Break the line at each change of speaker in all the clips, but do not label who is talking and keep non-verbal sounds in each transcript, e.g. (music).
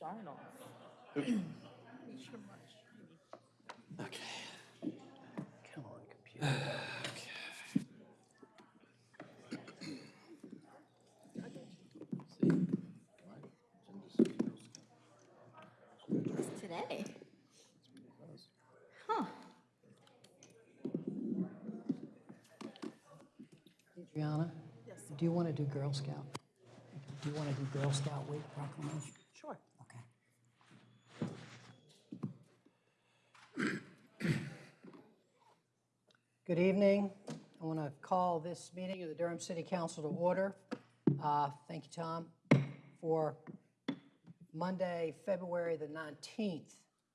shine off.
Okay. Come on, computer.
Today. Huh.
Adriana? Do you want to do Girl Scout? Do you want to do Girl Scout Week proclamation? Good evening. I want to call this meeting of the Durham City Council to order. Uh, Thank you, Tom, for Monday, February the 19th,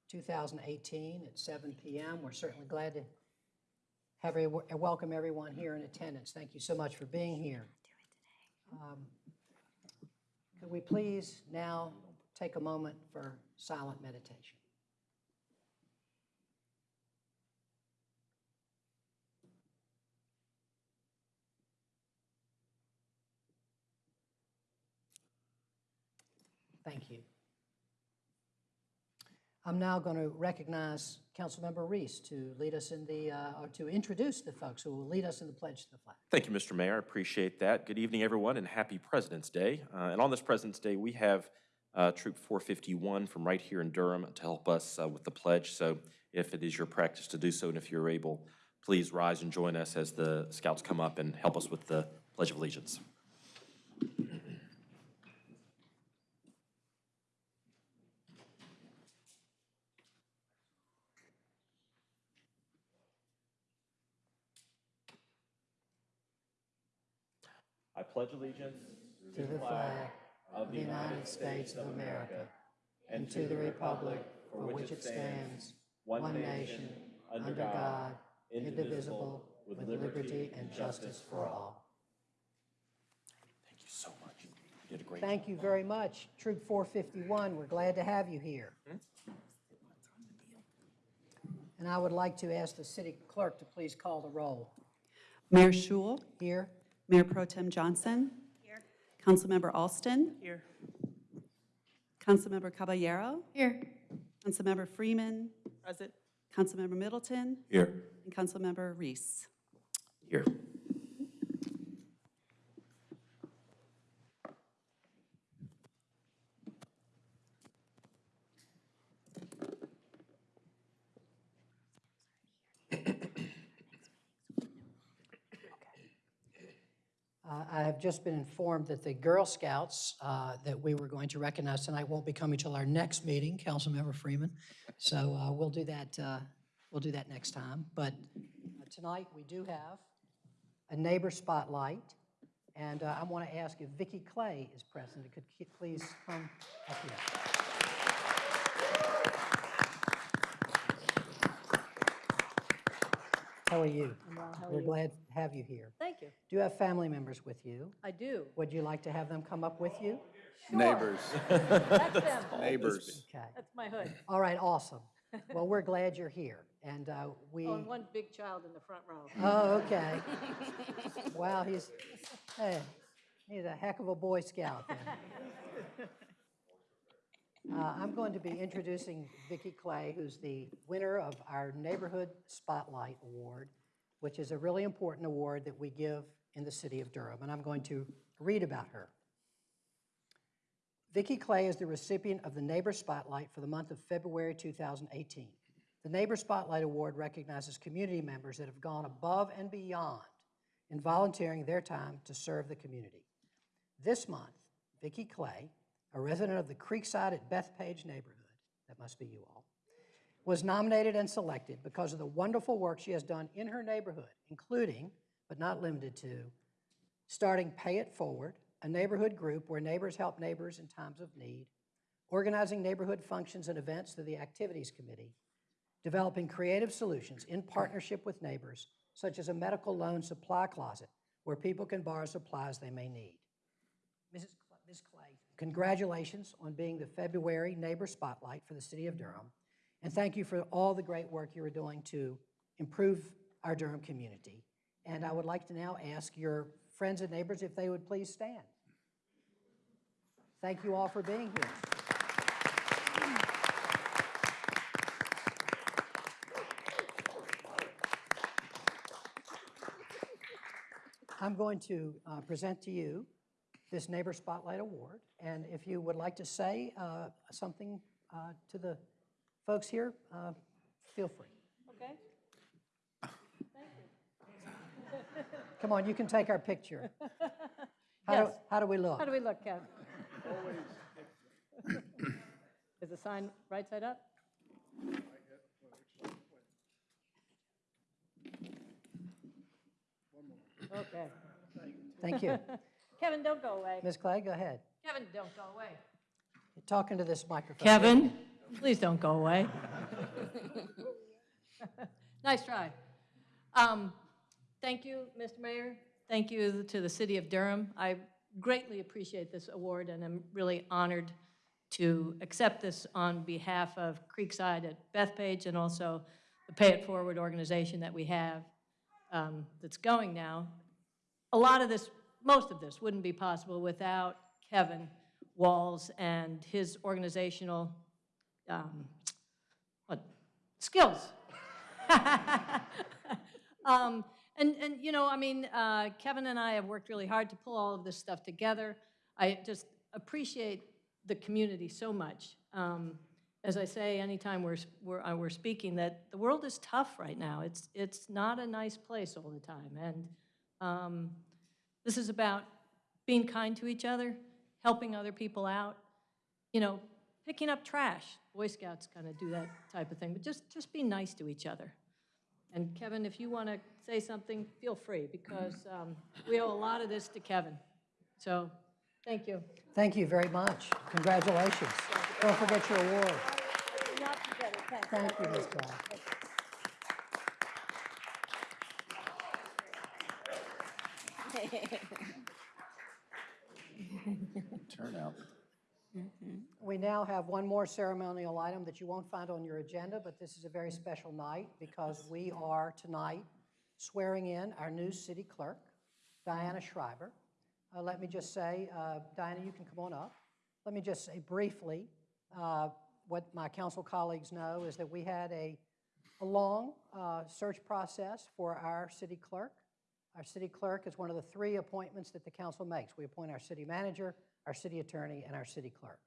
2018 at 7 PM. We're certainly glad to have, a- welcome everyone here in attendance. Thank you so much for being here. Um, Could we please now take a moment for silent meditation? Thank you. I'm now going to recognize Councilmember Reese to lead us in the, uh, or to introduce the folks who will lead us in the pledge to the flag.
Thank you, Mr. Mayor. I appreciate that. Good evening, everyone, and happy President's Day. Uh, And on this President's Day, we have uh, Troop 451 from right here in Durham to help us uh, with the pledge. So if it is your practice to do so, and if you're able, please rise and join us as the scouts come up and help us with the Pledge of Allegiance. Pledge allegiance
To the flag of the United States of America and to the republic for which it stands, one nation, under God, indivisible, with liberty and justice for all.
Thank you so much. You did a great job.
Thank you very much. Troop 451, we're glad to have you here. Hmm? And I would like to ask the city clerk to please call the roll.
Mayor Schewel,
Here?
Mayor Pro Tem Johnson. Here. Councilmember Alston,
Here.
Councilmember Caballero,
Here.
Councilmember Freeman,
Present.
Councilmember Middleton,
Here.
and Councilmember Reese.
Here.
Uh, I have just been informed that the Girl Scouts uh, that we were going to recognize tonight won't be coming till our next meeting, Councilmember Freeman. So uh, we'll do that, uh, we'll do that next time. But uh, tonight, we do have a neighbor spotlight. And uh, I want to ask if Vicki Clay is present, could please come up here. How are you? We're glad to have you here.
Thank you.
Do you have family members with you?
I do.
Would you like to have them come up with you?
Neighbors,
That's them. (laughs)
neighbors.
Okay.
That's my hood.
All right, awesome. (laughs) Well, we're glad you're here, and uh, we,
Oh, and one big child in the front row.
oh, okay. (laughs) Wow, he's, hey, he's a heck of a Boy Scout then. Uh, I'm going to be introducing Vicki Clay, who's the winner of our Neighborhood Spotlight Award, which is a really important award that we give in the city of Durham, and I'm going to read about her. Vicki Clay is the recipient of the Neighbor Spotlight for the month of February 2018. The Neighbor Spotlight Award recognizes community members that have gone above and beyond in volunteering their time to serve the community. This month, Vicki Clay, a resident of the Creekside at Bethpage neighborhood, that must be you all, was nominated and selected because of the wonderful work she has done in her neighborhood, including, but not limited to, starting Pay It Forward, a neighborhood group where neighbors help neighbors in times of need, organizing neighborhood functions and events through the Activities Committee, developing creative solutions in partnership with neighbors, such as a medical loan supply closet where people can borrow supplies they may need. Mrs. Cl- Ms. Clay, Congratulations on being the February Neighbor Spotlight for the City of Durham, and thank you for all the great work you are doing to improve our Durham community. And I would like to now ask your friends and neighbors if they would please stand. Thank you all for being here. I'm going to uh, present to you this Neighbor Spotlight Award, and if you would like to say uh, something uh, to the folks here, uh, feel free.
Okay?
Come on, you can take our picture. (laughs) How do,
Yes.
how do we look?
How do we look, Kevin? Is the sign right side up? Okay.
Thank you. (laughs)
Kevin, don't go away.
Ms. Clay, go ahead.
Kevin, don't go away.
You're talking to this microphone.
Kevin, please don't go away. (laughs) Nice try. Um, Thank you, Mr. Mayor. Thank you to the city of Durham. I greatly appreciate this award, and I'm really honored to accept this on behalf of Creekside at Bethpage and also the Pay It Forward organization that we have um, that's going now. A lot of this, most of this wouldn't be possible without Kevin Walls and his organizational, um, what, skills. (laughs) Um, And, and, you know, I mean, uh, Kevin and I have worked really hard to pull all of this stuff together. I just appreciate the community so much. Um, As I say, anytime we're, we're, uh, we're speaking, that the world is tough right now. It's, it's not a nice place all the time. And um, this is about being kind to each other, helping other people out, you know, picking up trash. Boy Scouts kind of do that type of thing, but just, just be nice to each other. And Kevin, if you want to say something, feel free, because um, we owe a lot of this to Kevin. So, thank you.
Thank you very much. Congratulations. Don't forget your award. Thank you, Ms. Clay. (laughs)
Turnout.
We now have one more ceremonial item that you won't find on your agenda, but this is a very special night because we are tonight swearing in our new city clerk, Diana Schreiber. Uh, Let me just say, uh, Diana, you can come on up. Let me just say briefly, uh, what my council colleagues know is that we had a, a long uh, search process for our city clerk. Our city clerk is one of the three appointments that the council makes. We appoint our city manager, our city attorney, and our city clerk.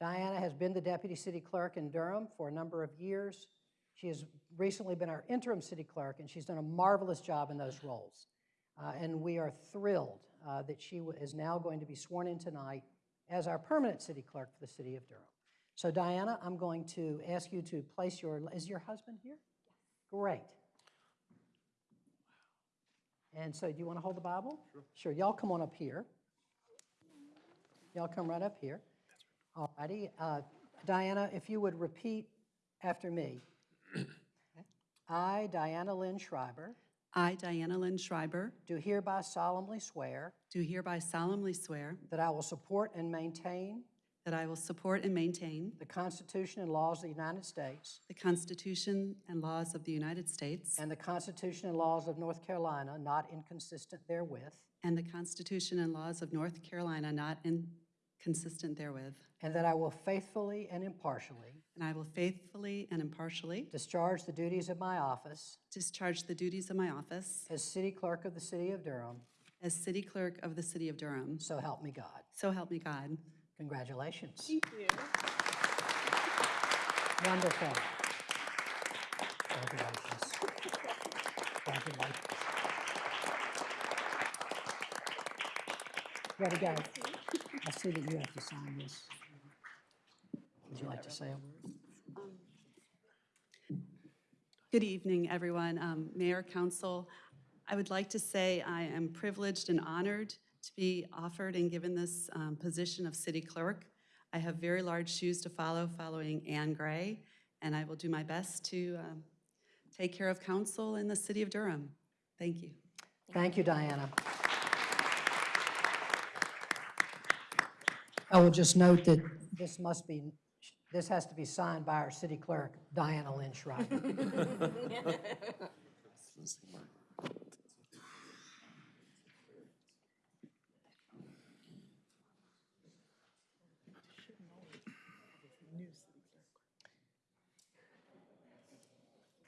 Diana has been the deputy city clerk in Durham for a number of years. She has recently been our interim city clerk, and she's done a marvelous job in those roles. Uh, And we are thrilled uh, that she is now going to be sworn in tonight as our permanent city clerk for the city of Durham. So Diana, I'm going to ask you to place your, is your husband here? Yes. Great. And so do you want to hold the Bible? Sure. Sure, y'all come on up here. Y'all come right up here. All righty. Uh, Diana, if you would repeat after me. (clears throat) I, Diana Lynn Schreiber,
I, Diana Lynn Schreiber,
do hereby solemnly swear
do hereby solemnly swear
that I will support and maintain
that I will support and maintain
the Constitution and laws of the United States
the Constitution and laws of the United States
and the Constitution and laws of North Carolina, not inconsistent therewith,
and the Constitution and laws of North Carolina not inconsistent therewith,
and that I will faithfully and impartially
and I will faithfully and impartially
discharge the duties of my office
discharge the duties of my office
as city clerk of the city of Durham,
as city clerk of the city of Durham.
so help me God.
So help me God.
Congratulations. Thank you. Wonderful. Congratulations. Congratulations. Ready, go. I see that you have to sign this. Would you like to say a word?
Good evening, everyone. Um, Mayor, Council, I would like to say I am privileged and honored to be offered and given this um, position of city clerk. I have very large shoes to follow, following Anne Gray, and I will do my best to um, take care of council in the city of Durham. Thank you.
Thank you, Diana. I will just note that this must be, this has to be signed by our city clerk, Diana Lynn Schreiber. (laughs)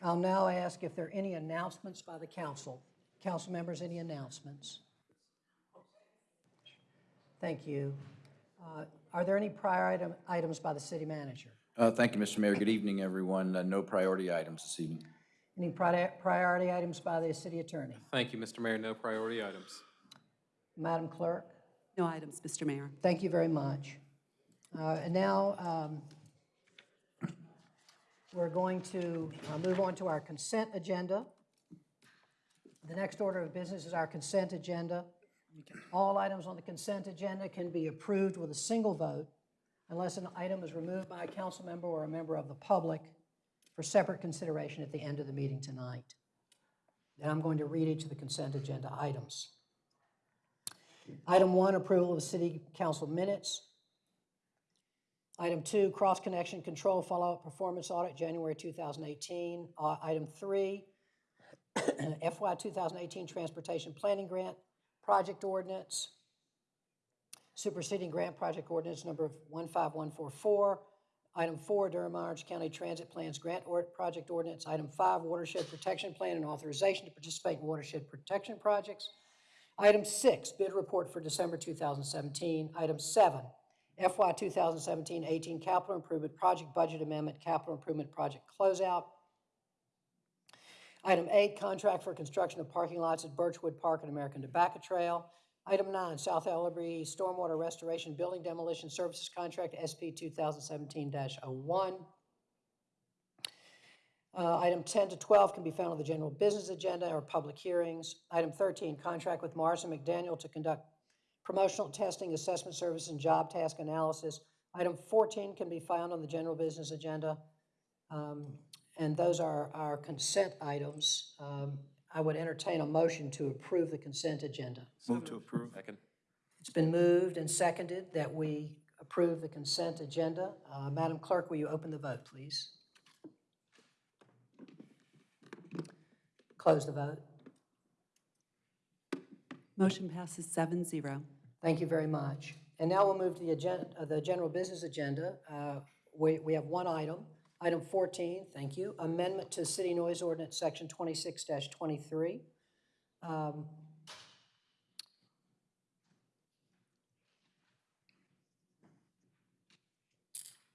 I'll now ask if there are any announcements by the council. Council members, any announcements? Thank you. Uh, Are there any prior item- items by the city manager?
Uh, Thank you, Mr. Mayor. Good evening, everyone. Uh, No priority items this evening.
Any pri- priority items by the city attorney?
Thank you, Mr. Mayor. No priority items.
Madam Clerk?
No items, Mr. Mayor.
Thank you very much. Uh, And now, um, we're going to uh, move on to our consent agenda. The next order of business is our consent agenda. All items on the consent agenda can be approved with a single vote unless an item is removed by a council member or a member of the public for separate consideration at the end of the meeting tonight. Then I'm going to read each of the consent agenda items. Item one, approval of city council minutes. Item two, cross-connection control follow-up performance audit, January 2018. Uh, Item three, (clears throat) FY 2018 transportation planning grant project ordinance, superseding grant project ordinance number 15144. Item four, Durham Orange County Transit Plans Grant or Project Ordinance. Item five, watershed protection plan and authorization to participate in watershed protection projects. Item six, bid report for December 2017. Item seven, FY 2017-18 capital improvement project budget amendment, capital improvement project closeout. Item eight, contract for construction of parking lots at Birchwood Park and American Tobacco Trail. Item nine, South Ellerbe Stormwater Restoration Building Demolition Services Contract, SP 2017-01. Uh, Item 10 to 12 can be found on the general business agenda or public hearings. Item 13, contract with Morris and McDaniel to conduct promotional testing, assessment service, and job task analysis. Item 14 can be found on the general business agenda. Um, And those are our consent items. Um, I would entertain a motion to approve the consent agenda.
Move to approve.
Second?
It's been moved and seconded that we approve the consent agenda. Uh, Madam Clerk, will you open the vote, please? Close the vote.
Motion passes seven zero.
Thank you very much. And now we'll move to the agenda, uh, the general business agenda. Uh, We, we have one item. Item 14, thank you, amendment to City Noise Ordinance, Section 26-23. Um,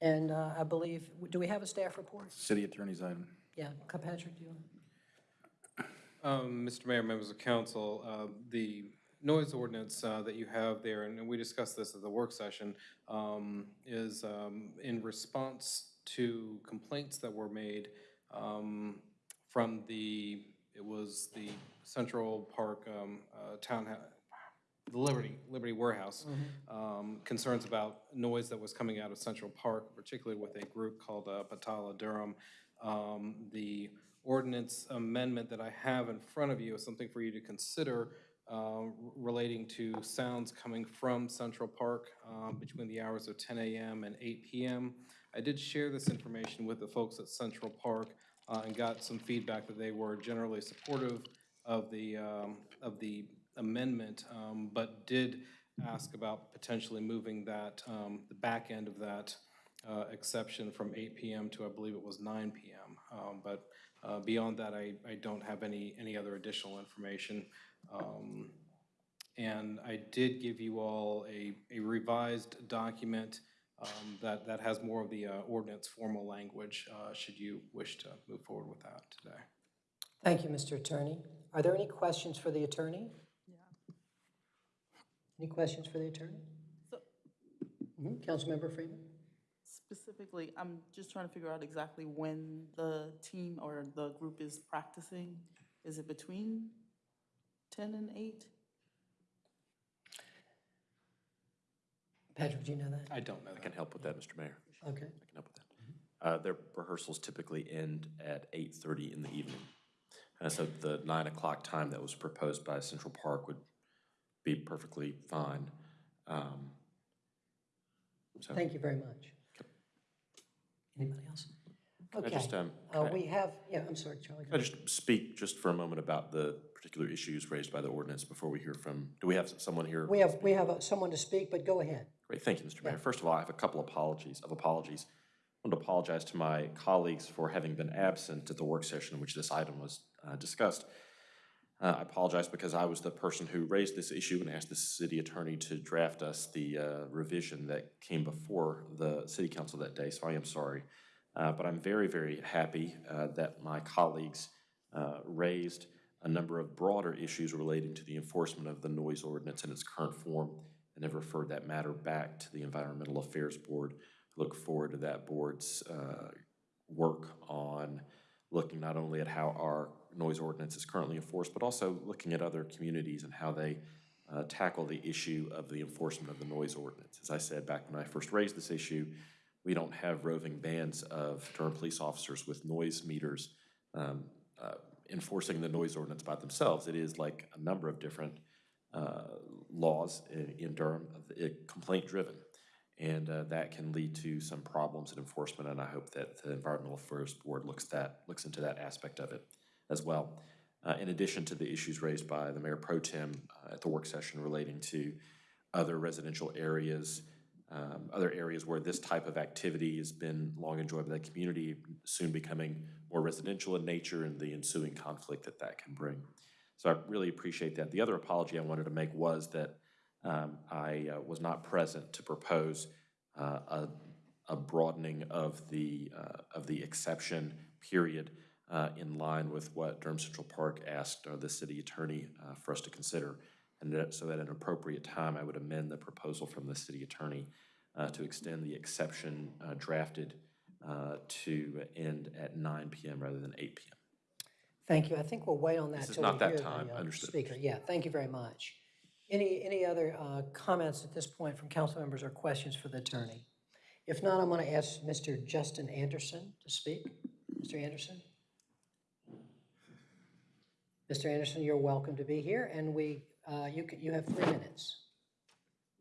And uh, I believe, do we have a staff report?
City Attorney's item.
Yeah, Patrick, do you?
Um, Mr. Mayor, members of council, uh, the noise ordinance uh, that you have there, and we discussed this at the work session, um, is um, in response to complaints that were made um, from the, it was the Central Park um, uh, Townhouse, the Liberty, Liberty Warehouse, um, concerns about noise that was coming out of Central Park, particularly with a group called uh, Batala Durham. Um, The ordinance amendment that I have in front of you is something for you to consider um, relating to sounds coming from Central Park um, between the hours of 10 a.m. and 8 p.m. I did share this information with the folks at Central Park uh, and got some feedback that they were generally supportive of the, um, of the amendment, um, but did ask about potentially moving that, um, the back end of that uh, exception from 8 PM to, I believe it was 9 PM. Um, But uh, beyond that, I, I don't have any, any other additional information. Um, And I did give you all a, a revised document um, that, that has more of the uh, ordinance formal language, uh, should you wish to move forward with that today.
Thank you, Mr. Attorney. Are there any questions for the attorney? Any questions for the attorney?
So-
Mhm, Councilmember Freeman?
Specifically, I'm just trying to figure out exactly when the team or the group is practicing. Is it between 10 and 8?
Patrick, do you know that?
I don't know
I
that.
can help with that, Mr. Mayor.
Okay.
I can help with that. Uh, Their rehearsals typically end at 8:30 in the evening. And so the 9 o'clock time that was proposed by Central Park would be perfectly fine. Um, So
Thank you very much. Anybody else?
I
Okay.
just, um,
Uh,
can I-
We have, yeah, I'm sorry, Charlie. go
Can I
ahead.
just speak just for a moment about the particular issues raised by the ordinance before we hear from, do we have someone here?
We have, we have uh, someone to speak, but go ahead.
Great, thank you, Mr. Mayor. First of all, I have a couple of apologies, of apologies. I want to apologize to my colleagues for having been absent at the work session in which this item was uh, discussed. Uh, I apologize because I was the person who raised this issue and asked the city attorney to draft us the uh, revision that came before the city council that day, so I am sorry. Uh, But I'm very, very happy uh, that my colleagues uh, raised a number of broader issues relating to the enforcement of the noise ordinance in its current form and have referred that matter back to the Environmental Affairs Board. Look forward to that board's uh, work on looking not only at how our noise ordinance is currently enforced, but also looking at other communities and how they uh, tackle the issue of the enforcement of the noise ordinance. As I said back when I first raised this issue, we don't have roving bands of Durham police officers with noise meters um, uh, enforcing the noise ordinance by themselves. It is like a number of different uh, laws in in Durham, uh, complaint-driven. And uh, that can lead to some problems in enforcement, and I hope that the Environmental Affairs Board looks that, looks into that aspect of it as well. Uh, In addition to the issues raised by the Mayor Pro Tem uh, at the work session relating to other residential areas, um, other areas where this type of activity has been long enjoyed by the community, soon becoming more residential in nature and the ensuing conflict that that can bring. So I really appreciate that. The other apology I wanted to make was that um, I uh, was not present to propose uh, a a broadening of the, uh, of the exception period uh, in line with what Durham Central Park asked uh, the city attorney uh, for us to consider. And so at an appropriate time, I would amend the proposal from the city attorney uh, to extend the exception uh, drafted uh, to end at nine PM rather than eight PM.
Thank you. I think we'll wait on that
This is not that
hear the
time.
uh,
Understood.
speaker. Yeah, thank you very much. Any, any other uh, comments at this point from council members or questions for the attorney? If not, I'm going to ask Mr. Justin Anderson to speak. Mr. Anderson? Mr. Anderson, you're welcome to be here, and we, uh, you you have three minutes.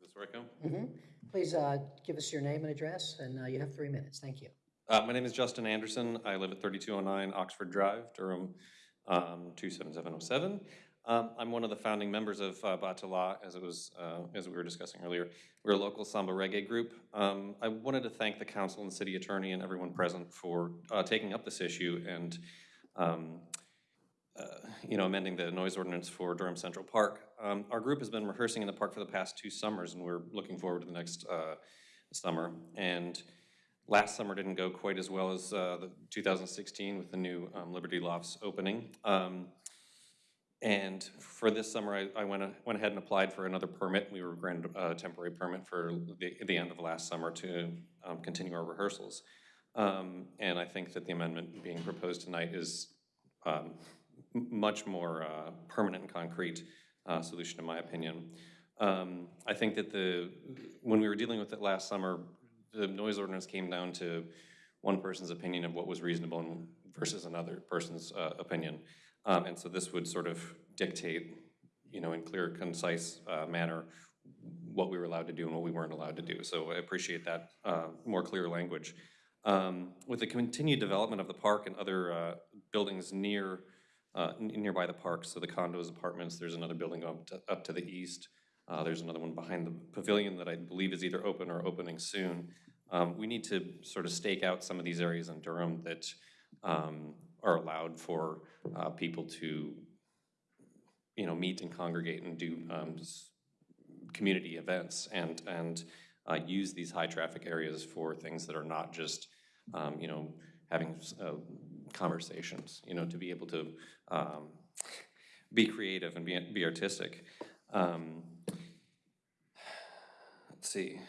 This where I go?
Mhm. Please uh, give us your name and address, and uh, you have three minutes. Thank you.
Uh, my name is Justin Anderson. I live at thirty-two oh nine Oxford Drive, Durham, um, two seven seven oh seven. Um, I'm one of the founding members of uh, Batala, as it was, uh, as we were discussing earlier. We're a local samba reggae group. Um, I wanted to thank the council and city attorney and everyone present for, uh, taking up this issue and, um, uh, you know, amending the noise ordinance for Durham Central Park. Um, Our group has been rehearsing in the park for the past two summers, and we're looking forward to the next uh, summer. And last summer didn't go quite as well as uh, the 2016 with the new um, Liberty Lofts opening. Um, And for this summer, I I went a- went ahead and applied for another permit. We were granted a temporary permit for the the end of last summer to um, continue our rehearsals. Um, And I think that the amendment being proposed tonight is um, much more uh, permanent and concrete uh, solution, in my opinion. Um, I think that the, when we were dealing with it last summer, the noise ordinance came down to one person's opinion of what was reasonable versus another person's uh, opinion. Um, And so this would sort of dictate, you know, in clear, concise uh, manner, what we were allowed to do and what we weren't allowed to do. So I appreciate that uh, more clear language. Um, With the continued development of the park and other uh, buildings near, uh, nearby the park, so the condos, apartments, there's another building up to, up to the east. Uh, There's another one behind the pavilion that I believe is either open or opening soon. Um, We need to sort of stake out some of these areas in Durham that um, are allowed for uh, people to, you know, meet and congregate and do um, community events and, and uh, use these high-traffic areas for things that are not just, um, you know, having uh, conversations, you know, to be able to um, be creative and be, be artistic. Um, Let's see.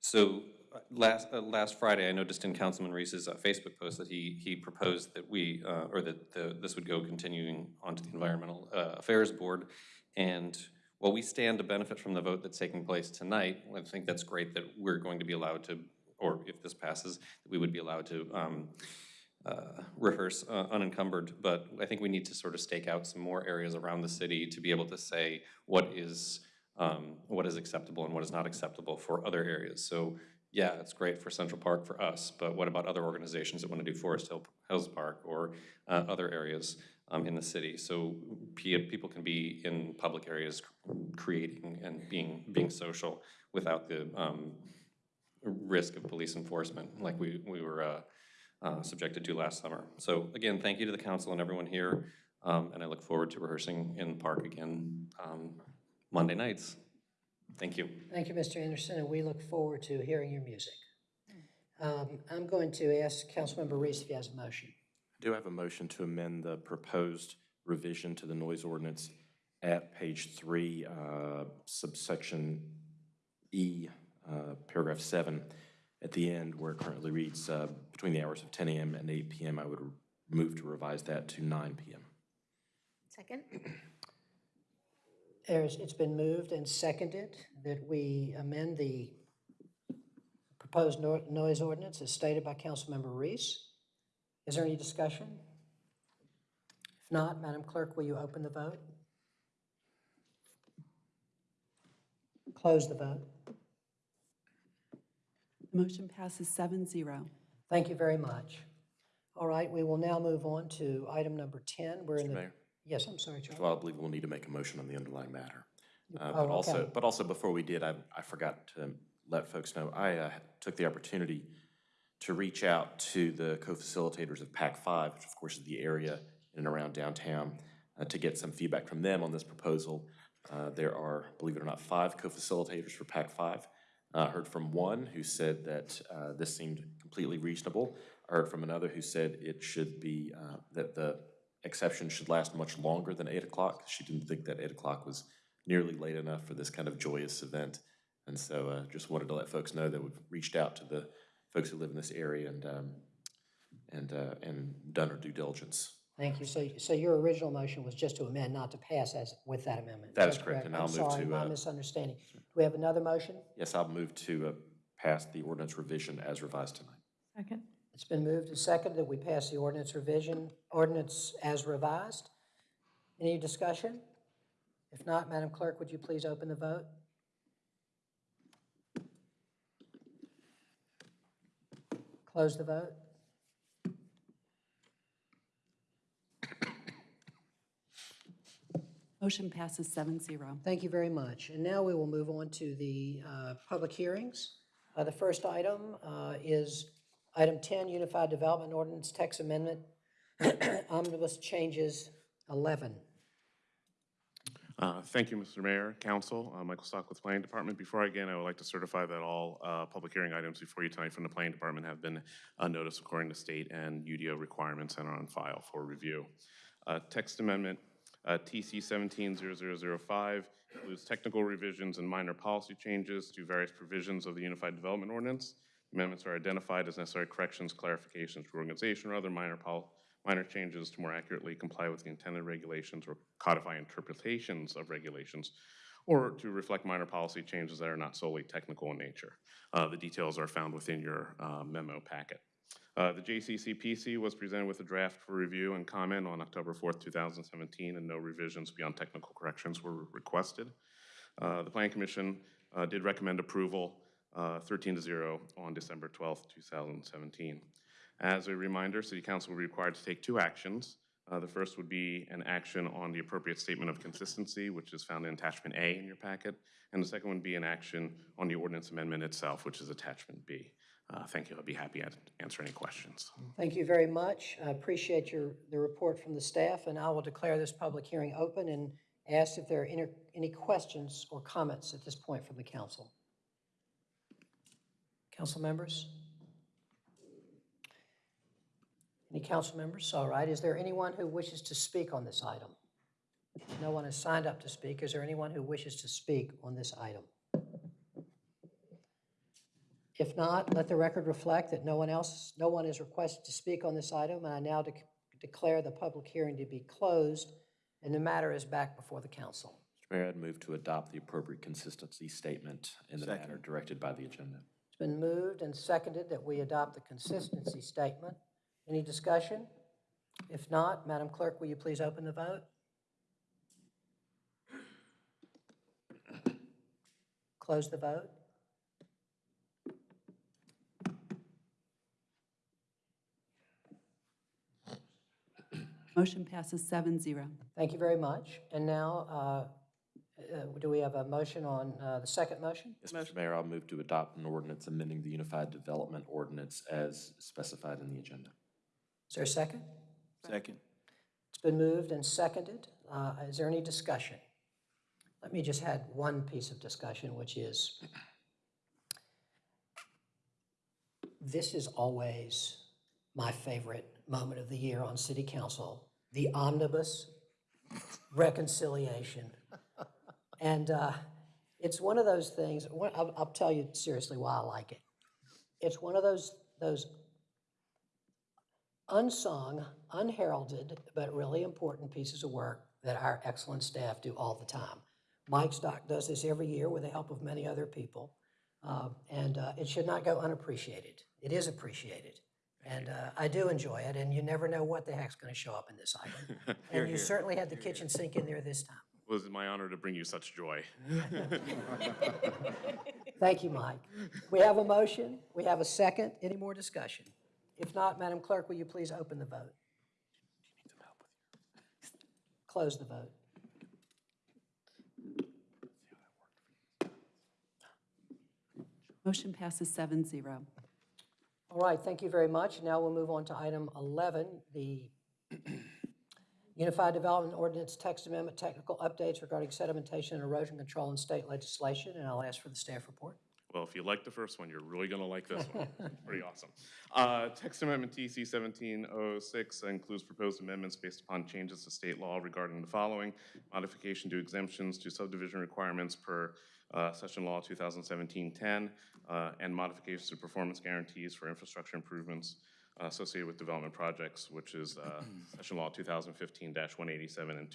So uh, last, uh, last Friday, I noticed in Councilman Reese's uh, Facebook post that he, he proposed that we, uh, or that the, this would go continuing onto the Environmental uh, Affairs Board. And while we stand to benefit from the vote that's taking place tonight, I think that's great that we're going to be allowed to, or if this passes, we would be allowed to um, uh, rehearse uh, unencumbered. But I think we need to sort of stake out some more areas around the city to be able to say what is, um, what is acceptable and what is not acceptable for other areas. So yeah, it's great for Central Park for us, but what about other organizations that want to do Forest Hill, Hills Park or uh, other areas um, in the city? So pe- people can be in public areas creating and being, being social without the um, risk of police enforcement like we, we were uh, uh, subjected to last summer. So again, thank you to the council and everyone here. Um, And I look forward to rehearsing in the park again um, Monday nights. Thank you.
Thank you, Mr. Anderson, and we look forward to hearing your music. Um, I'm going to ask Councilmember Reese if he has a motion.
I do have a motion to amend the proposed revision to the noise ordinance at page three, uh, subsection E, uh, paragraph seven. At the end, where it currently reads, uh, between the hours of 10 a.m. and 8 p.m., I would move to revise that to 9 p.m.
Second?
There's, it's been moved and seconded that we amend the proposed no- noise ordinance as stated by Councilmember Reese. Is there any discussion? If not, Madam Clerk, will you open the vote? Close the vote.
Motion passes seven zero.
Thank you very much. All right, we will now move on to item number 10. We're in the.
Mayor?
Yes, I'm sorry, Charlie.
Well, I believe we'll need to make a motion on the underlying matter. Uh,
Oh,
But also,
okay.
but also before we did, I, I forgot to let folks know, I uh, took the opportunity to reach out to the co-facilitators of PAC five, which of course is the area in and around downtown, uh, to get some feedback from them on this proposal. Uh, There are, believe it or not, five co-facilitators for PAC five. I heard from one who said that uh, this seemed completely reasonable. I heard from another who said it should be, uh, that the exception should last much longer than eight o'clock. She didn't think that eight o'clock was nearly late enough for this kind of joyous event. And so uh, just wanted to let folks know that we've reached out to the folks who live in this area and, um, and, uh, and done our due diligence.
Thank you. So, so your original motion was just to amend, not to pass as, with that amendment?
That is correct, and I'll move
I'm sorry,
to,
my
uh,
misunderstanding. Do we have another motion?
Yes, I'll move to uh, pass the ordinance revision as revised tonight.
Second?
It's been moved and seconded that we pass the ordinance revision, ordinance as revised. Any discussion? If not, Madam Clerk, would you please open the vote? Close the vote.
Motion passes seven zero.
Thank you very much. And now we will move on to the uh, public hearings. Uh, The first item uh, is item 10, Unified Development Ordinance Text Amendment, (coughs) Omnibus Changes 11.
Uh, Thank you, Mr. Mayor, Council. Uh, Michael Stock with Planning Department. Before I begin, I would like to certify that all uh, public hearing items before you tonight from the Planning Department have been uh, noticed according to state and UDO requirements and are on file for review. Uh, Text amendment uh, TC 170005 includes technical revisions and minor policy changes to various provisions of the Unified Development Ordinance. Amendments are identified as necessary corrections, clarifications, reorganization, or other minor minor changes to more accurately comply with the intended regulations or codify interpretations of regulations, or to reflect minor policy changes that are not solely technical in nature. Uh, The details are found within your uh, memo packet. Uh, The JCCPC was presented with a draft for review and comment on October 4th, 2017, and no revisions beyond technical corrections were requested. Uh, The Planning Commission uh, did recommend approval uh, 13 to 0 on December 12th, 2017. As a reminder, City Council will be required to take two actions. Uh, The first would be an action on the appropriate statement of consistency, which is found in attachment A in your packet, and the second would be an action on the ordinance amendment itself, which is attachment B. Uh, Thank you. I'd be happy to answer any questions.
Thank you very much. I appreciate your, the report from the staff, and I will declare this public hearing open and ask if there are any, any questions or comments at this point from the council. Council members? Any council members? All right. Is there anyone who wishes to speak on this item? No one has signed up to speak. Is there anyone who wishes to speak on this item? If not, let the record reflect that no one else, no one is requested to speak on this item, and I now dec- declare the public hearing to be closed, and the matter is back before the council.
Mr. Mayor, I'd move to adopt the appropriate consistency statement in the manner directed by the agenda.
It's been moved and seconded that we adopt the consistency statement. Any discussion? If not, Madam Clerk, will you please open the vote? Close the vote.
Motion passes seven zero.
Thank you very much. And now, uh, uh, do we have a motion on uh, the second motion?
Yes, Mr. Mayor, I'll move to adopt an ordinance amending the Unified Development Ordinance as specified in the agenda.
Is there a second?
Second.
It's It's been moved and seconded. Uh, Is there any discussion? Let me just add one piece of discussion, which is, this is always my favorite moment of the year on city council, the omnibus reconciliation. (laughs) And uh, it's one of those things, I'll, I'll tell you seriously why I like it. It's one of those, those unsung, unheralded, but really important pieces of work that our excellent staff do all the time. Mike Stock does this every year with the help of many other people, uh, and uh, it should not go unappreciated. It is appreciated, and uh, I do enjoy it, and you never know what the heck's going to show up in this item. (laughs) And you certainly had the kitchen sink in there this time.
It was my honor to bring you such joy. (laughs)
Thank you, Mike. We have a motion, we have a second. Any more discussion? If not, Madam Clerk, will you please open the vote? Close the vote.
Motion passes seven zero.
All right, thank you very much. Now we'll move on to item 11, the Unified Development Ordinance Text Amendment Technical Updates regarding sedimentation and erosion control in state legislation, and I'll ask for the staff report.
Well, if you like the first one, you're really gonna like this one. (laughs) Pretty awesome. Uh, Text Amendment TC seventeen oh six includes proposed amendments based upon changes to state law regarding the following. Modification to exemptions to subdivision requirements per uh, Session Law 2017-10, uh, and modifications to performance guarantees for infrastructure improvements uh, associated with development projects, which is uh, (clears throat) Session Law 2015-187 and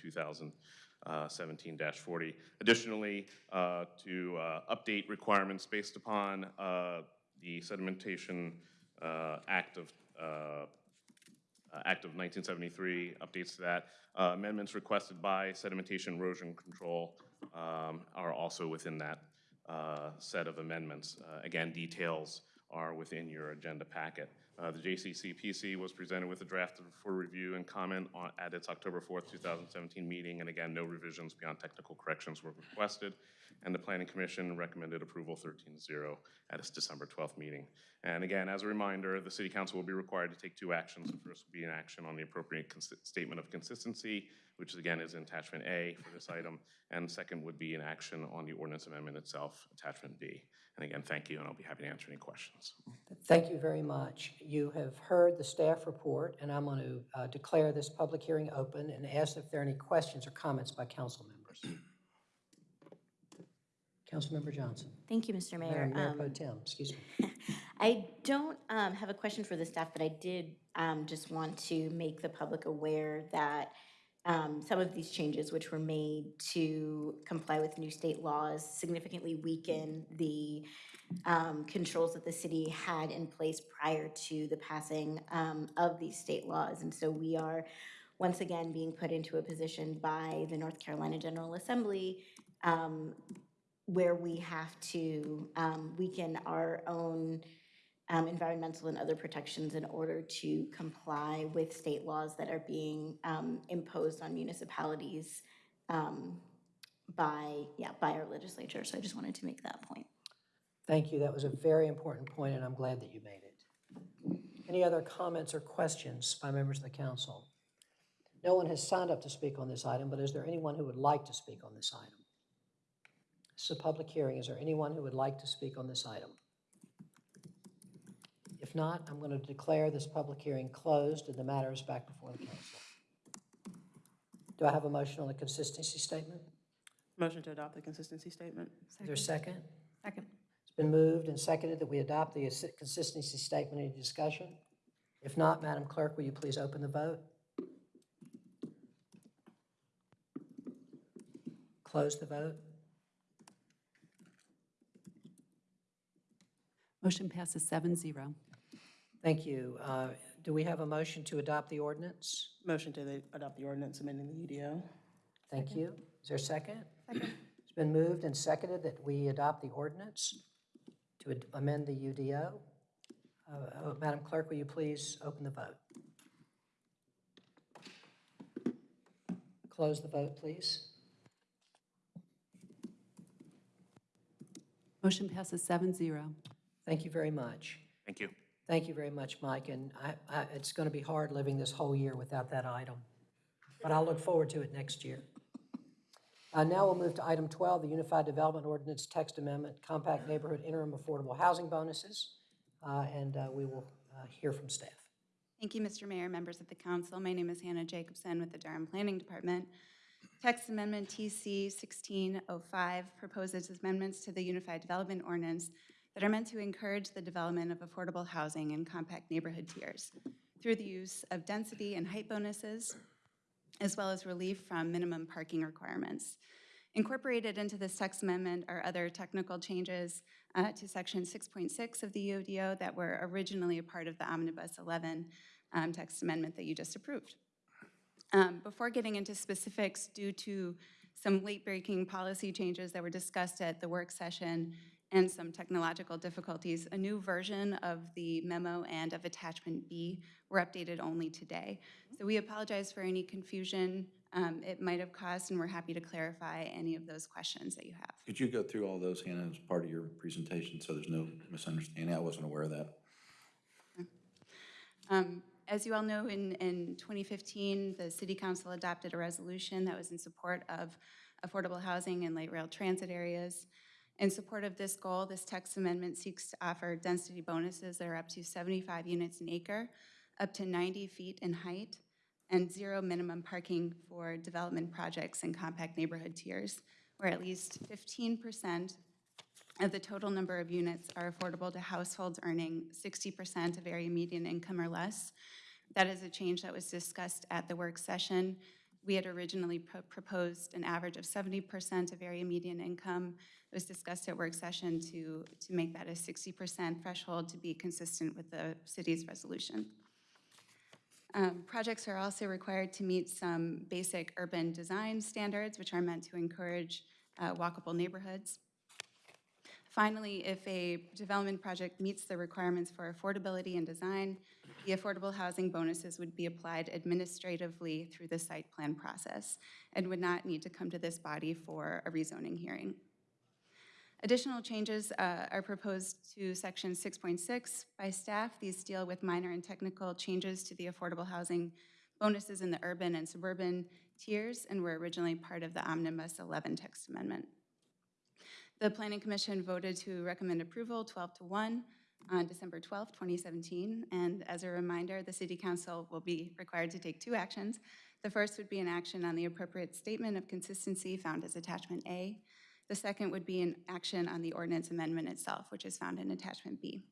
2017-40. Additionally, uh, to uh, update requirements based upon uh, the sedimentation uh, Act of uh, uh, Act of 1973, updates to that. Uh, Amendments requested by sedimentation erosion control um, are also within that uh, set of amendments. Uh, Again, details are within your agenda packet. Uh, The JCCPC was presented with a draft for review and comment on- at its October 4th, 2017 meeting, and again, no revisions beyond technical corrections were requested. And the Planning Commission recommended approval 13-0 at its December 12th meeting. And again, as a reminder, the City Council will be required to take two actions. The first will be an action on the appropriate statement of consistency, which again is in attachment A for this item. And second would be an action on the ordinance amendment itself, attachment B. And again, thank you, and I'll be happy to answer any questions.
Thank you very much. You have heard the staff report, and I'm going to uh, declare this public hearing open and ask if there are any questions or comments by council members. Councilmember Johnson.
Thank you, Mr. Mayor.
Mayor
Um,
Pro Tem, excuse me. (laughs)
I don't um, have a question for the staff, but I did um, just want to make the public aware that um, some of these changes which were made to comply with new state laws significantly weaken the um, controls that the city had in place prior to the passing um, of these state laws. And so we are once again being put into a position by the North Carolina General Assembly um, where we have to um, weaken our own um, environmental and other protections in order to comply with state laws that are being um, imposed on municipalities um, by, yeah, by our legislature. So I just wanted to make that point.
Thank you. That was a very important point, and I'm glad that you made it. Any other comments or questions by members of the council? No one has signed up to speak on this item, but is there anyone who would like to speak on this item? This is a public hearing. Is there anyone who would like to speak on this item? If not, I'm going to declare this public hearing closed and the matter is back before the council. Do I have a motion on the consistency statement?
Motion to adopt the consistency statement.
Is there a second?
Second.
It's been moved and seconded that we adopt the consistency statement. Any discussion? If not, Madam Clerk, will you please open the vote? Close the vote?
Motion passes seven zero.
Thank you. Uh, Do we have a motion to adopt the ordinance?
Motion to the- adopt the ordinance amending the UDO.
Thank you. Is there a second? Second. It's been moved and seconded that we adopt the ordinance to ad- amend the UDO. Uh, uh, Madam Clerk, will you please open the vote? Close the vote, please.
Motion passes seven zero.
Thank you very much.
Thank you.
Thank you very much, Mike, and I, I, it's going to be hard living this whole year without that item. but I'll look forward to it next year. Uh, Now we'll move to item 12, the Unified Development Ordinance Text Amendment, Compact Neighborhood Interim Affordable Housing Bonuses, Uh, and uh, we will uh, hear from staff.
Thank you, Mr. Mayor, members of the council. My name is Hannah Jacobson with the Durham Planning Department. Text Amendment TC 1605 proposes amendments to the Unified Development Ordinance that are meant to encourage the development of affordable housing in compact neighborhood tiers through the use of density and height bonuses, as well as relief from minimum parking requirements. Incorporated into this text amendment are other technical changes uh, to Section 6.6 of the UDO that were originally a part of the Omnibus 11 um, text amendment that you just approved. Um, Before getting into specifics, due to some late-breaking policy changes that were discussed at the work session and some technological difficulties, a new version of the memo and of Attachment B were updated only today. So we apologize for any confusion um, it might have caused, and we're happy to clarify any of those questions that you have.
Could you go through all those, Hannah, as part of your presentation, so there's no misunderstanding? I wasn't aware of that.
Um, As you all know, in, in 2015, the city council adopted a resolution that was in support of affordable housing in light rail transit areas. In support of this goal, this text amendment seeks to offer density bonuses that are up to 75 units an acre, up to 90 feet in height, and zero minimum parking for development projects in compact neighborhood tiers, where at least 15% of the total number of units are affordable to households earning 60% of area median income or less. That is a change that was discussed at the work session. We had originally pro- proposed an average of 70% of area median income. It was discussed at work session to, to make that a 60% threshold to be consistent with the city's resolution. Um, Projects are also required to meet some basic urban design standards, which are meant to encourage uh, walkable neighborhoods. Finally, if a development project meets the requirements for affordability and design, the affordable housing bonuses would be applied administratively through the site plan process and would not need to come to this body for a rezoning hearing. Additional changes uh, are proposed to Section 6.6 by staff. These deal with minor and technical changes to the affordable housing bonuses in the urban and suburban tiers and were originally part of the Omnibus 11 text amendment. The Planning Commission voted to recommend approval 12 to 1 on December 12, 2017. And as a reminder, the City Council will be required to take two actions. The first would be an action on the appropriate statement of consistency found as Attachment A. The second would be an action on the ordinance amendment itself, which is found in Attachment B.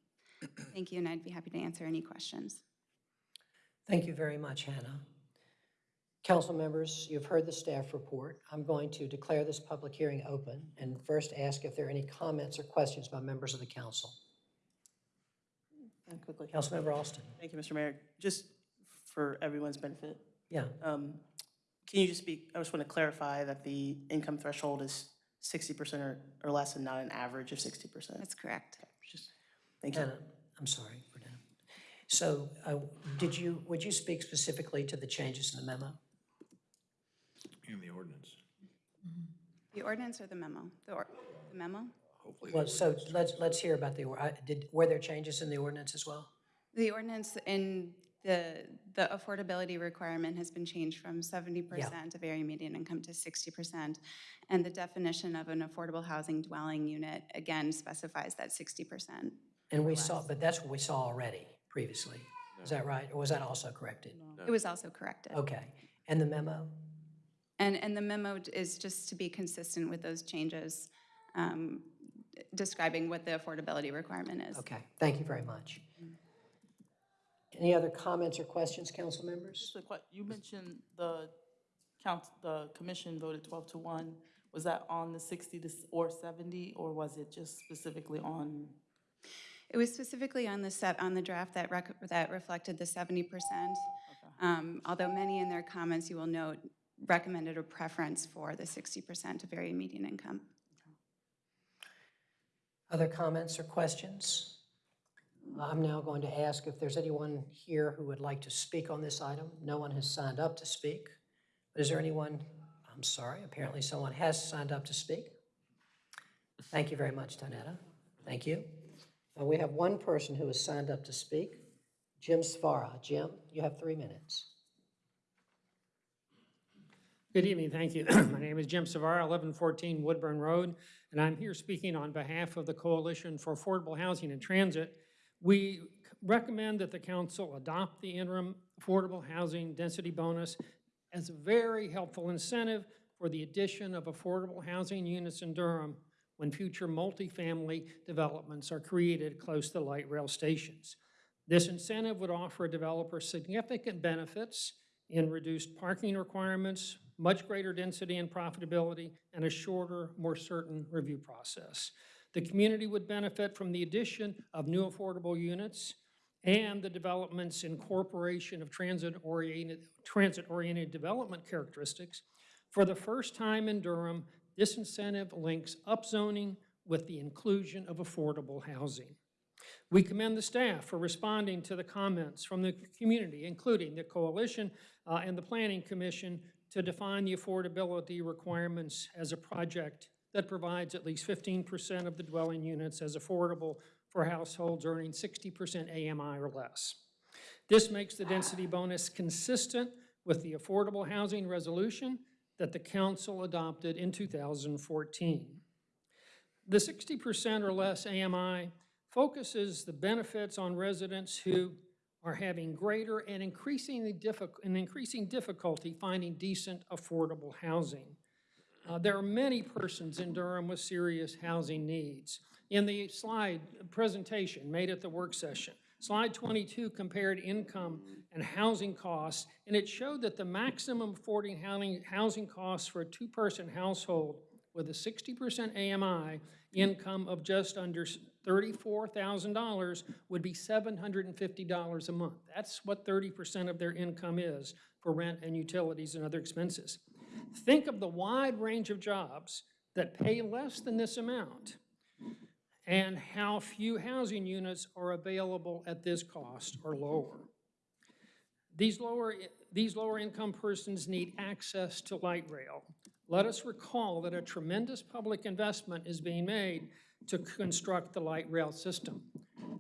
Thank you, and I'd be happy to answer any questions.
Thank you very much, Hannah. Council members, you've heard the staff report. I'm going to declare this public hearing open and first ask if there are any comments or questions by members of the council.
And quickly.
Councilmember Alston?
Thank you, Mr. Mayor. Just for everyone's benefit,
Yeah,
um, can you just speak, I just want to clarify that the income threshold is 60% or, or less and not an average of 60%.
That's correct.
Just, thank you.
Hannah, I'm sorry, we're. So uh, did you, would you speak specifically to the changes in the memo?
In the ordinance.
The ordinance or the memo? The or- the memo?
Hopefully.
Well, so let's, let's hear about the, or- I- did, were there changes in the ordinance as well?
The ordinance in the, the affordability requirement has been changed from 70% of area median income to 60%. And the definition of an affordable housing dwelling unit, again, specifies that 60%.
And we saw, but that's what we saw already previously. Is that right? Or was that also corrected?
It was also corrected.
Okay. And the memo?
And, and the memo is just to be consistent with those changes, um, describing what the affordability requirement is.
Okay, thank you very much. Any other comments or questions, council members?
Just a you mentioned the count, the commission voted 12 to 1. Was that on the 60 to, or 70, or was it just specifically on?
It was specifically on the set, on the draft that rec, that reflected the 70%. Um, Although many in their comments, you will note, recommended a preference for the 60% of area median income.
Other comments or questions? I'm now going to ask if there's anyone here who would like to speak on this item. No one has signed up to speak. But is there anyone, I'm sorry, apparently someone has signed up to speak. Thank you very much, Donetta. Thank you. Uh, We have one person who has signed up to speak, Jim Svara. Jim, you have three minutes.
Good evening, thank you. (clears throat) My name is Jim Svara, 1114 Woodburn Road, and I'm here speaking on behalf of the Coalition for Affordable Housing and Transit. We recommend that the council adopt the interim affordable housing density bonus as a very helpful incentive for the addition of affordable housing units in Durham when future multifamily developments are created close to light rail stations. This incentive would offer a developer significant benefits in reduced parking requirements, much greater density and profitability, and a shorter, more certain review process. The community would benefit from the addition of new affordable units and the development's incorporation of transit-oriented, transit-oriented development characteristics. For the first time in Durham, this incentive links upzoning with the inclusion of affordable housing. We commend the staff for responding to the comments from the community, including the coalition uh, and the planning commission, to define the affordability requirements as a project that provides at least 15% of the dwelling units as affordable for households earning 60% AMI or less. This makes the density bonus consistent with the affordable housing resolution that the council adopted in 2014. The 60% or less AMI focuses the benefits on residents who are having greater and increasingly difficult, and increasing difficulty finding decent, affordable housing. Uh, there are many persons in Durham with serious housing needs. In the slide presentation made at the work session, slide 22 compared income and housing costs, and it showed that the maximum affording housing, housing costs for a two-person household with a 60% AMI income of just under $34,000 would be $750 a month. That's what 30% of their income is for rent and utilities and other expenses. Think of the wide range of jobs that pay less than this amount and how few housing units are available at this cost or lower. These lower, these lower income persons need access to light rail. Let us recall that a tremendous public investment is being made to construct the light rail system.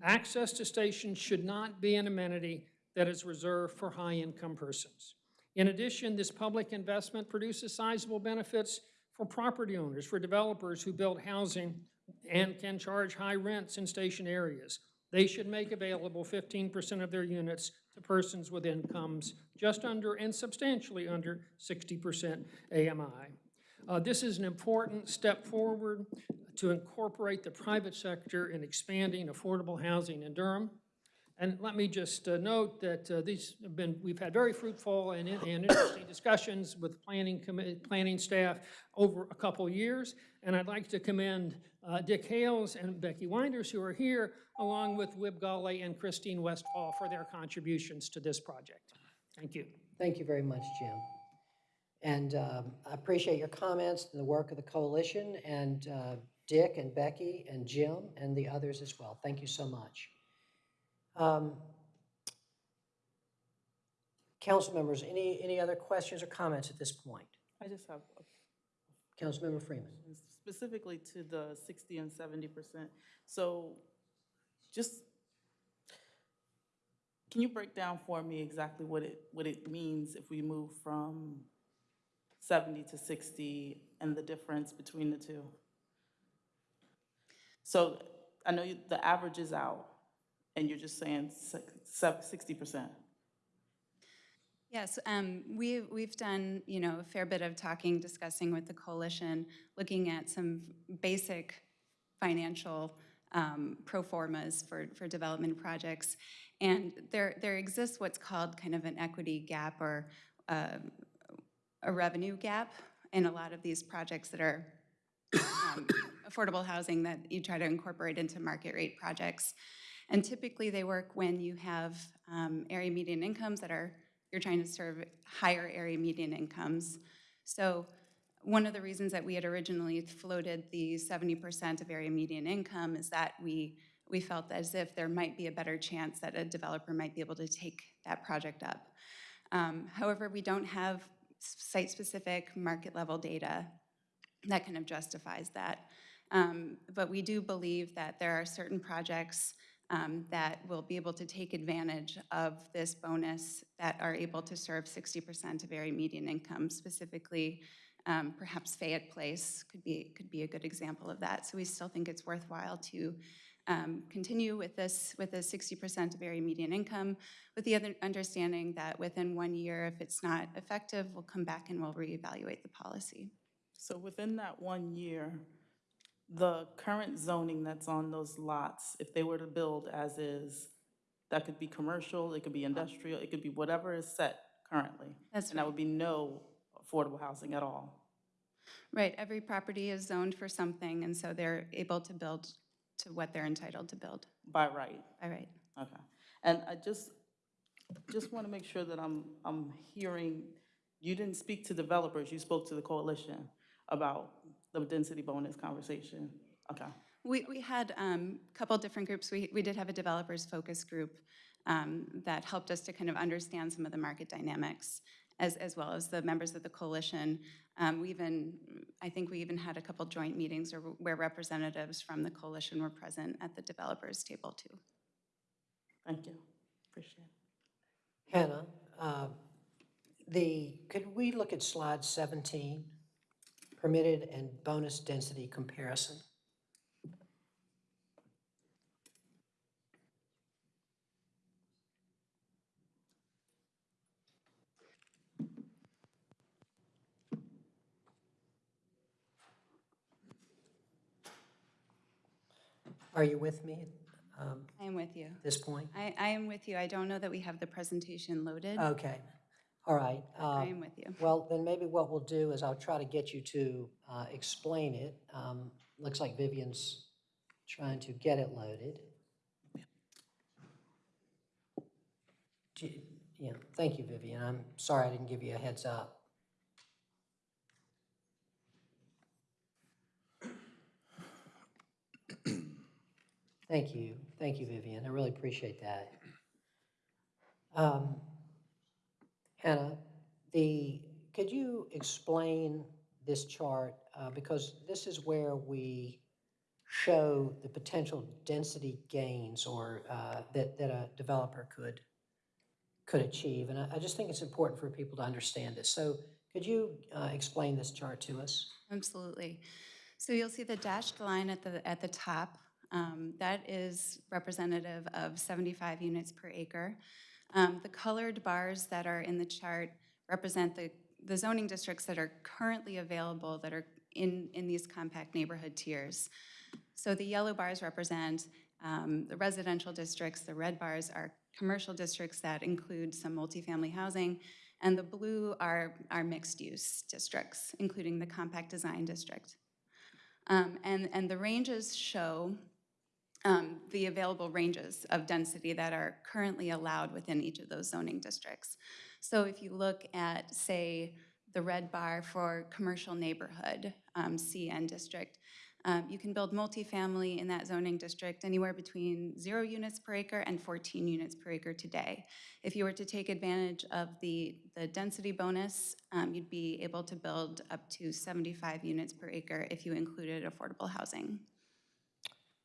Access to stations should not be an amenity that is reserved for high-income persons. In addition, this public investment produces sizable benefits for property owners, for developers who build housing and can charge high rents in station areas. They should make available 15% of their units to persons with incomes just under and substantially under 60% AMI. Uh, this is an important step forward to incorporate the private sector in expanding affordable housing in Durham. And let me just uh, note that uh, these have been, we've had very fruitful and, and interesting discussions with planning planning staff over a couple years. And I'd like to commend uh, Dick Hales and Becky Winders who are here, along with Wib Gulley and Christine Westfall for their contributions to this project. Thank you.
Thank you very much, Jim. And um, I appreciate your comments and the work of the coalition, and uh, Dick and Becky and Jim and the others as well. Thank you so much. Um, Council members, any, any other questions or comments at this point?
I just have a
Councilmember Freeman.
specifically to the 60 and 70%. So just, can you break down for me exactly what it, what it means if we move from 70 to 60 and the difference between the two? So I know you- the average is out, and you're just saying 60%.
Yes, um, we, we've done, you know, a fair bit of talking, discussing with the coalition, looking at some basic financial um, pro formas for, for development projects. And there, there exists what's called kind of an equity gap or uh, a revenue gap in a lot of these projects that are um, (coughs) affordable housing that you try to incorporate into market rate projects. And typically they work when you have um, area median incomes that are, you're trying to serve higher area median incomes. So one of the reasons that we had originally floated the 70% of area median income is that we, we felt as if there might be a better chance that a developer might be able to take that project up. Um, however, we don't have site-specific market-level data that kind of justifies that. Um, but we do believe that there are certain projects um, that will be able to take advantage of this bonus that are able to serve 60% of area median income, specifically um, perhaps Fayette Place could be, could be a good example of that. So we still think it's worthwhile to um, continue with this, with a 60% of area median income, with the other understanding that within one year, if it's not effective, we'll come back and we'll reevaluate the policy.
So within that one year, the current zoning that's on those lots, if they were to build as is, that could be commercial, it could be industrial, it could be whatever is set currently.
That's
And that would be no affordable housing at all.
Right, every property is zoned for something, and so they're able to build to what they're entitled to build.
By right.
All right.
Okay. And I just, just want to make sure that I'm, I'm hearing, you didn't speak to developers, you spoke to the coalition about the density bonus conversation. Okay.
We, we had um, a couple different groups. We, we did have a developers focus group um, that helped us to kind of understand some of the market dynamics, as, as well as the members of the coalition. Um, We even, I think we even had a couple joint meetings where representatives from the coalition were present at the developers table too.
Thank you. Appreciate it.
Hannah, uh, the, could we look at slide 17? Permitted and bonus density comparison. Are you with me um,
I am with you.
at this point?
I, I am with you. I don't know that we have the presentation loaded.
Okay, all right.
I
um,
am with you.
Well, then maybe what we'll do is I'll try to get you to uh, explain it. Um, Looks like Vivian's trying to get it loaded. Do you- Yeah, thank you, Vivian. I'm sorry I didn't give you a heads up. Thank you, thank you, Vivian. I really appreciate that. Um, Hannah, the, could you explain this chart? Uh, Because this is where we show the potential density gains or uh, that, that a developer could, could achieve. And I, I just think it's important for people to understand this. So could you uh, explain this chart to us?
Absolutely. So you'll see the dashed line at the, at the top. Um, That is representative of 75 units per acre. Um, The colored bars that are in the chart represent the, the zoning districts that are currently available that are in, in these compact neighborhood tiers. So the yellow bars represent um, the residential districts, the red bars are commercial districts that include some multifamily housing, and the blue are, are mixed-use districts, including the compact design district. Um, And, and the ranges show um, the available ranges of density that are currently allowed within each of those zoning districts. So if you look at, say, the red bar for commercial neighborhood, um, CN district, um, you can build multifamily in that zoning district anywhere between zero units per acre and 14 units per acre today. If you were to take advantage of the, the density bonus, um, you'd be able to build up to 75 units per acre if you included affordable housing.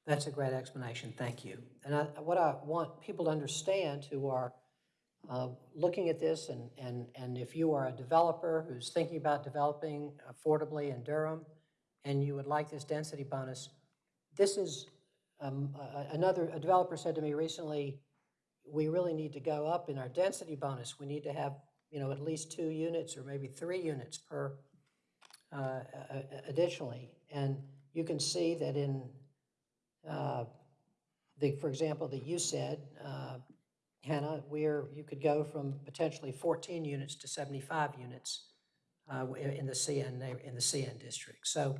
That's a great explanation, thank you. And I, what I want people to understand who are uh, looking at this, and, and, and if you are a developer who's thinking about developing affordably in Durham, and you would like this density bonus, this is, um, a- another, a developer said to me recently, we really need to go up in our density bonus. We need to have, you know, at least two units or maybe three units per uh, additionally. And you can see that in uh, the, for example, that you said, uh, Hannah, where you could go from potentially 14 units to 75 units uh, in the CN, in the CN district. So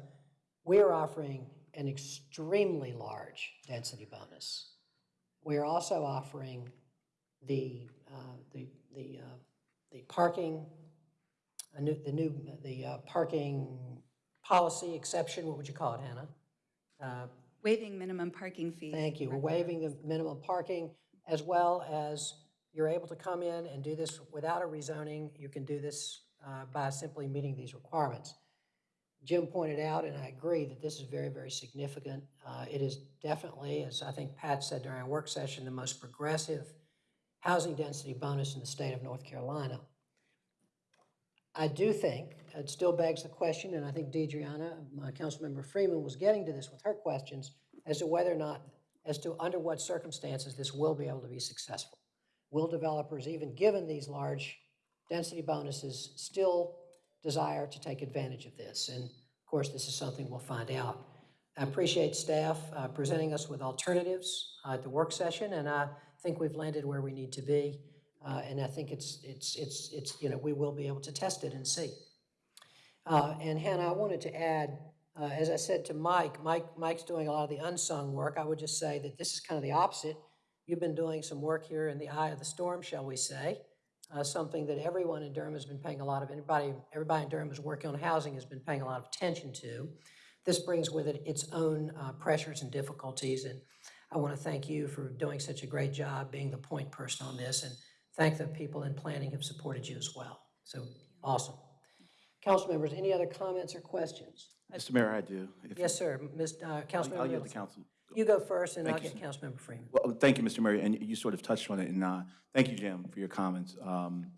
we're offering an extremely large density bonus. We're also offering the, uh, the, the, uh, the parking, new, the new, the uh, parking policy exception, what would you call it, Hannah?
Waiving minimum parking fee.
Thank you. We're waiving the minimum parking as well as you're able to come in and do this without a rezoning. You can do this uh, by simply meeting these requirements. Jim pointed out, and I agree, that this is very, very significant. Uh, It is definitely, as I think Pat said during our work session, the most progressive housing density bonus in the state of North Carolina. I do think, it still begs the question, and I think DeDreana, my council member Freeman was getting to this with her questions, as to whether or not, as to under what circumstances this will be able to be successful. Will developers, even given these large density bonuses, still desire to take advantage of this? And of course, this is something we'll find out. I appreciate staff uh, presenting us with alternatives uh, at the work session, and I think we've landed where we need to be. Uh, And I think it's, it's, it's, it's, you know, we will be able to test it and see. Uh, And Hannah, I wanted to add, uh, as I said to Mike, Mike, Mike's doing a lot of the unsung work. I would just say that this is kind of the opposite. You've been doing some work here in the eye of the storm, shall we say, uh, something that everyone in Durham has been paying a lot of, anybody, everybody in Durham who's working on housing has been paying a lot of attention to. This brings with it its own uh, pressures and difficulties, and I want to thank you for doing such a great job being the point person on this, and thank the people in planning who've supported you as well. So, awesome. Council members, any other comments or questions?
Mr. Mayor, I do. If-
Yes, sir. Ms., uh,
I'll
Councilmember
I'll yield
Middleton.
council.
You go first, and I'll
Thank you,
get Councilmember Freeman.
Well, thank you, Mr. Mayor, and you sort of touched on it, and uh, thank you, Jim, for your comments. Um,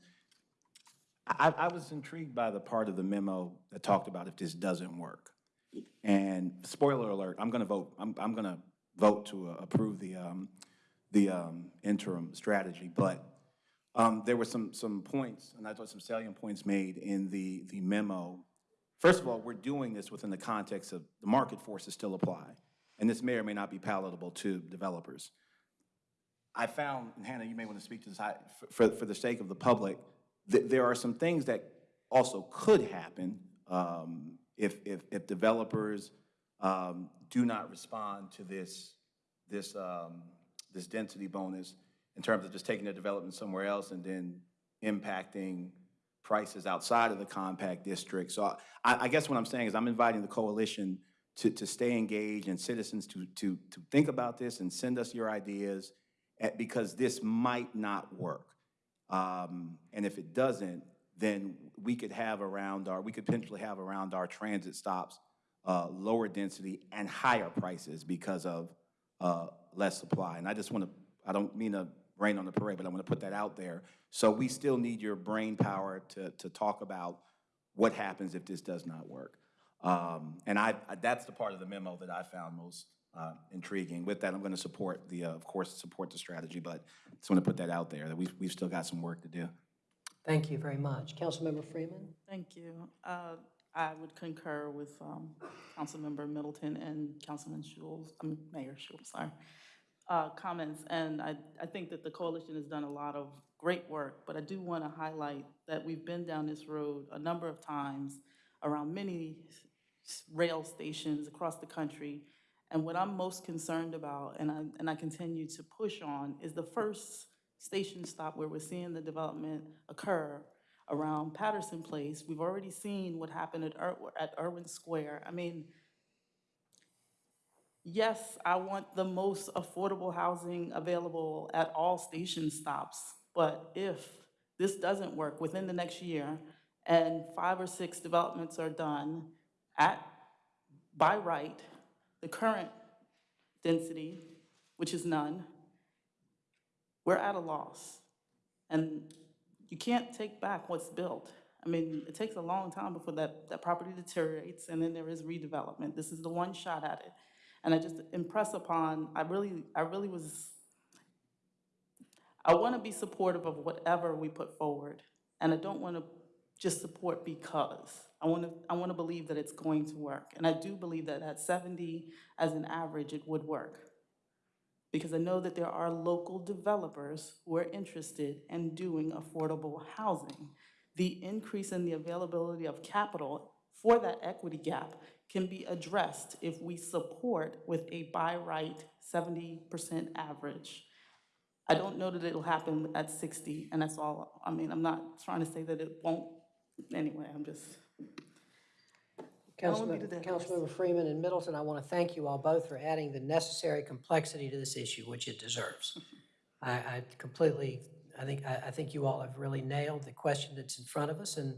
I, I was intrigued by the part of the memo that talked about if this doesn't work. And spoiler alert, I'm going to vote, I'm, I'm going to vote to uh, approve the, um, the um, interim strategy, but um, there were some, some points, and I thought some salient points made in the, the memo. First of all, we're doing this within the context of the market forces still apply, and this may or may not be palatable to developers. I found, and Hannah, you may want to speak to this, I- for, for the sake of the public, th- there are some things that also could happen um, if, if, if developers um, do not respond to this, this, um, this density bonus in terms of just taking the development somewhere else and then impacting prices outside of the compact district. So I, I guess what I'm saying is I'm inviting the coalition to, to stay engaged and citizens to, to, to think about this and send us your ideas eh, because this might not work. Um, And if it doesn't, then we could have around our, we could potentially have around our transit stops uh, lower density and higher prices because of uh, less supply. And I just want to, I don't mean to rain on the parade, but I want to put that out there. So we still need your brain power to, to talk about what happens if this does not work. Um, And I, I- that's the part of the memo that I found most uh, intriguing. With that, I'm going to support the, uh, of course, support the strategy, but just want to put that out there, that we've, we've still got some work to do.
Thank you very much. Councilmember Freeman?
Thank you. Uh, I would concur with um, Councilmember Middleton and Councilman Schewel, I mean, Mayor Schewel, sorry, uh, comments. And I, I think that the coalition has done a lot of great work, but I do want to highlight that we've been down this road a number of times around many rail stations across the country. And what I'm most concerned about, and I, and I continue to push on, is the first station stop where we're seeing the development occur around Patterson Place. We've already seen what happened at, Ir- at Erwin Square. I mean, yes, I want the most affordable housing available at all station stops, but if this doesn't work within the next year and five or six developments are done at, by right, the current density, which is none, we're at a loss. And you can't take back what's built. I mean, it takes a long time before that, that property deteriorates, and then there is redevelopment. This is the one shot at it. And I just impress upon, I really, I really was, I want to be supportive of whatever we put forward. And I don't want to just support because. I want to, I want to believe that it's going to work. And I do believe that at 70 as an average, it would work because I know that there are local developers who are interested in doing affordable housing. The increase in the availability of capital for that equity gap can be addressed if we support with a by right seventy percent average. I don't know that it'll happen at sixty, and that's all, I mean, I'm not trying to say that it won't, anyway, I'm just, I don't wanna be
Councilmember
the dead horse.
Councilmember Freeman and Middleton, I want to thank you all both for adding the necessary complexity to this issue, which it deserves. (laughs) I, I completely, I think, I, I think you all have really nailed the question that's in front of us and,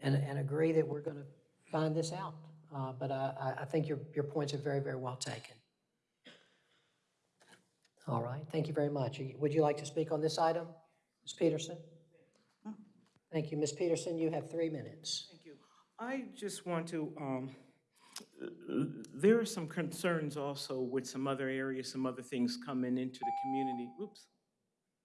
and, and agree that we're going to find this out. uh, but I, I- I think your, your points are very, very well taken. All right, thank you very much. Would you like to speak on this item, Ms. Peterson? Thank you. Ms. Peterson, you have three minutes.
Thank you. I just want to, um, there are some concerns also with some other areas, some other things coming into the community. Oops,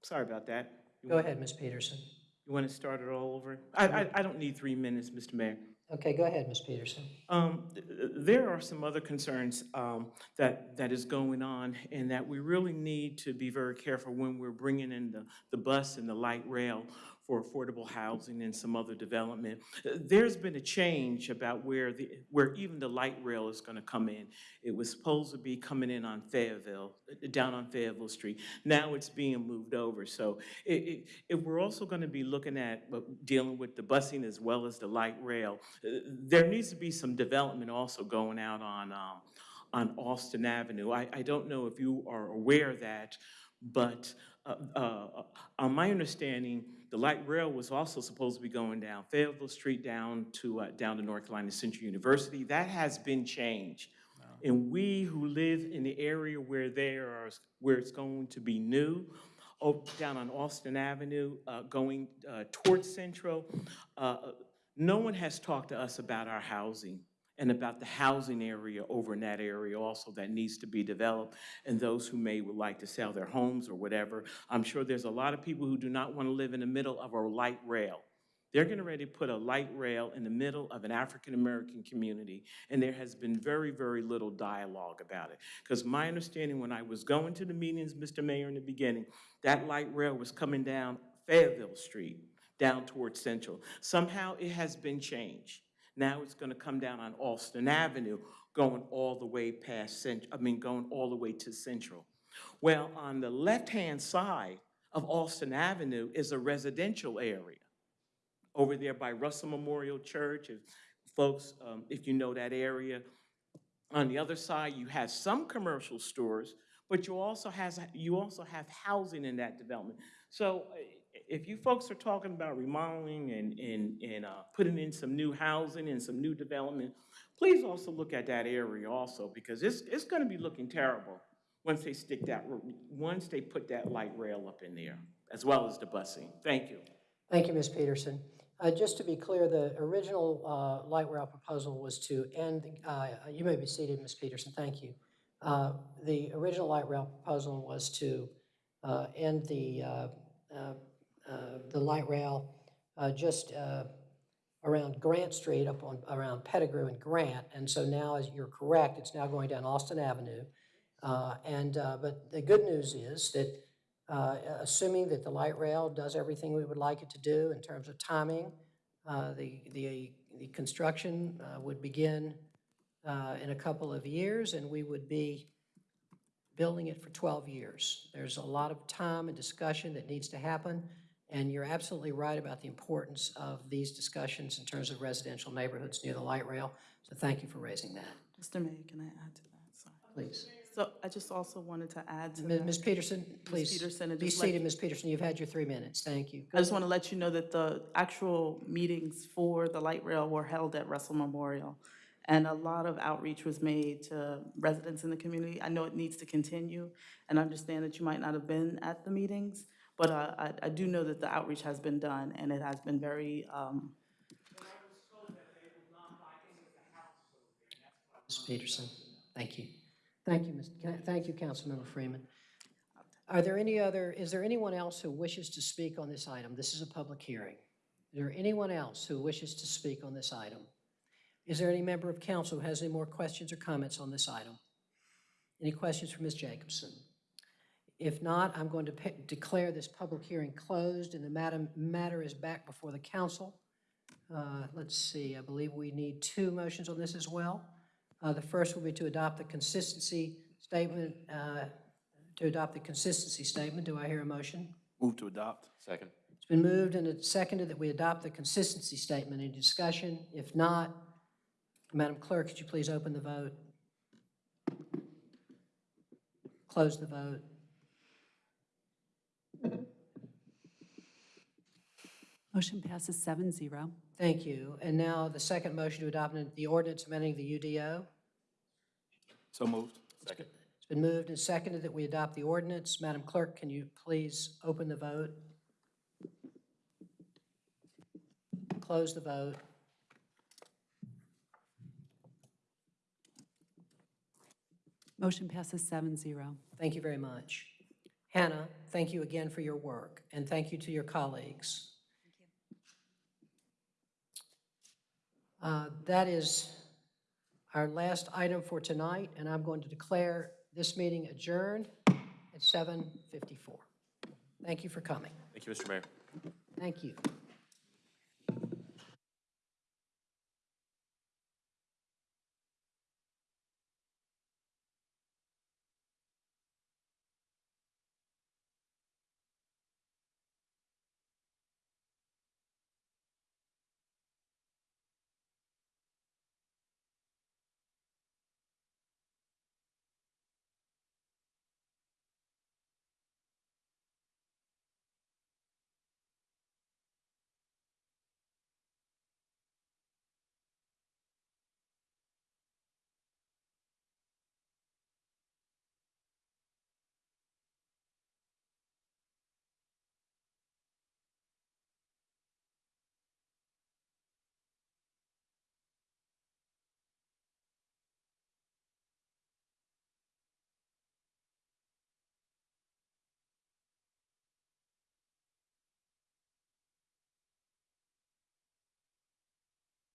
sorry about that. You
Go ahead, Ms. Peterson.
You want to start it all over? I, I, I don't need three minutes, Mr. Mayor.
Okay, go ahead, Ms. Peterson.
Um, th- th- There are some other concerns um, that, that is going on, and that we really need to be very careful when we're bringing in the, the bus and the light rail for affordable housing and some other development. Uh, There's been a change about where the, where even the light rail is gonna come in. It was supposed to be coming in on Fayetteville, uh, down on Fayetteville Street. Now it's being moved over, so i- i- if we're also gonna be looking at uh, dealing with the busing as well as the light rail, uh, there needs to be some development also going out on, um, on Alston Avenue. I, I don't know if you are aware of that, but uh, uh, on my understanding, the light rail was also supposed to be going down Fayetteville Street down to, uh, down to North Carolina Central University. That has been changed. And we who live in the area where there are, where it's going to be new, oh, down on Alston Avenue, uh, going uh, towards Central, uh, no one has talked to us about our housing and about the housing area over in that area also that needs to be developed, and those who may would like to sell their homes or whatever. I'm sure there's a lot of people who do not want to live in the middle of a light rail. They're getting ready to put a light rail in the middle of an African-American community, and there has been very, very little dialogue about it. Because my understanding, when I was going to the meetings, Mr. Mayor, in the beginning, that light rail was coming down Fayetteville Street, down towards Central. Somehow it has been changed. Now it's gonna come down on Alston Avenue, going all the way past I mean, going all the way to Central. Well, on the left-hand side of Alston Avenue is a residential area over there by Russell Memorial Church, if folks, um, if you know that area. On the other side, you have some commercial stores, but you also has, you also have housing in that development. So if you folks are talking about remodeling and, and, and, uh, putting in some new housing and some new development, please also look at that area also, because it's, it's gonna be looking terrible once they stick that, once they put that light rail up in there, as well as the busing. Thank you.
Thank you, Ms. Peterson. Uh, Just to be clear, the original uh, light rail proposal was to end, uh, you may be seated, Ms. Peterson, thank you. Uh, The original light rail proposal was to uh, end the, uh, the light rail uh, just uh, around Grant Street up on, around Pettigrew and Grant. And so now, as you're correct, it's now going down Alston Avenue. Uh, And, uh, but the good news is that uh, assuming that the light rail does everything we would like it to do in terms of timing, uh, the, the, the construction uh, would begin uh, in a couple of years, and we would be building it for 12 years. There's a lot of time and discussion that needs to happen, and you're absolutely right about the importance of these discussions in terms of residential neighborhoods near the light rail. So thank you for raising that,
Mr. Mayor, can I add to that? Sorry.
please.
So I just also wanted to add to
Ms.
that.
Ms. Peterson, please,
Peterson,
be seated, Ms. Peterson. You've had your three minutes. Thank you.
I just want to let you know that the actual meetings for the light rail were held at Russell Memorial. And a lot of outreach was made to residents in the community. I know it needs to continue, and I understand that you might not have been at the meetings, but uh, I, I do know that the outreach has been done, and it has been very, um,
Ms. Peterson, thank you. Thank you, Ms., thank you, Councilmember Freeman. Are there any other, is there anyone else who wishes to speak on this item? This is a public hearing. Is there anyone else who wishes to speak on this item? Is there any member of council who has any more questions or comments on this item? Any questions for Ms. Jacobson? If not, I'm going to declare this public hearing closed, and the matter, matter is back before the council. Uh, Let's see, I believe we need two motions on this as well. Uh, The first will be to adopt the consistency statement, uh, to adopt the consistency statement. Do I hear a motion?
Move to adopt.
Second.
It's been moved and it's seconded that we adopt the consistency statement. Any discussion? If not, Madam Clerk, could you please open the vote? Close the vote.
Motion passes seven zero.
Thank you. And now the second motion to adopt the ordinance amending the UDO.
So moved.
Second.
It's been moved and seconded that we adopt the ordinance. Madam Clerk, can you please open the vote? Close the vote.
Motion passes seven zero.
Thank you very much. Hannah, thank you again for your work, and thank you to your colleagues. Uh, That is our last item for tonight, and I'm going to declare this meeting adjourned at 7:54. Thank you for coming.
Thank you, Mr. Mayor.
Thank you.